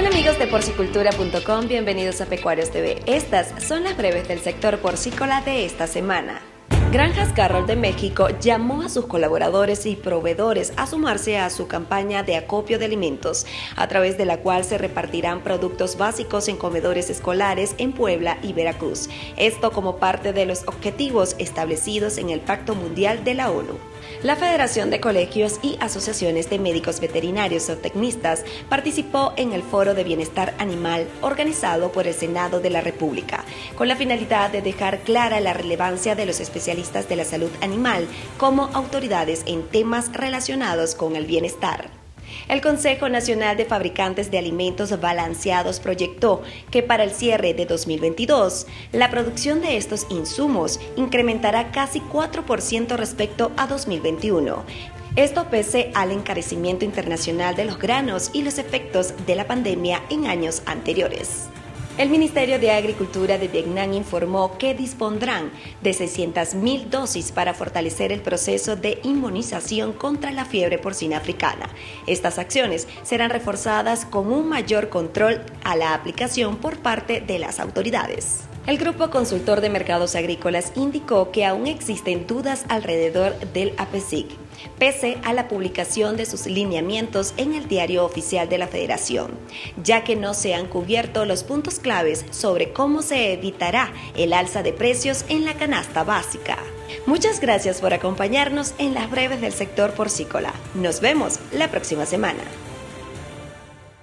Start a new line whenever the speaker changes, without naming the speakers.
Hola amigos de porcicultura.com, bienvenidos a Pecuarios TV. Estas son las breves del sector porcícola de esta semana. Granjas Carroll de México llamó a sus colaboradores y proveedores a sumarse a su campaña de acopio de alimentos, a través de la cual se repartirán productos básicos en comedores escolares en Puebla y Veracruz. Esto como parte de los objetivos establecidos en el Pacto Mundial de la ONU. La Federación de Colegios y Asociaciones de Médicos Veterinarios o Tecnistas participó en el Foro de Bienestar Animal organizado por el Senado de la República, con la finalidad de dejar clara la relevancia de los especialistas de la salud animal como autoridades en temas relacionados con el bienestar. El Consejo Nacional de Fabricantes de Alimentos Balanceados proyectó que para el cierre de 2022, la producción de estos insumos incrementará casi 4% respecto a 2021. Esto pese al encarecimiento internacional de los granos y los efectos de la pandemia en años anteriores. El Ministerio de Agricultura de Vietnam informó que dispondrán de 600.000 dosis para fortalecer el proceso de inmunización contra la fiebre porcina africana. Estas acciones serán reforzadas con un mayor control a la aplicación por parte de las autoridades. El Grupo Consultor de Mercados Agrícolas indicó que aún existen dudas alrededor del APESIC, pese a la publicación de sus lineamientos en el diario oficial de la Federación, ya que no se han cubierto los puntos claves sobre cómo se evitará el alza de precios en la canasta básica. Muchas gracias por acompañarnos en las breves del sector porcícola. Nos vemos la próxima semana.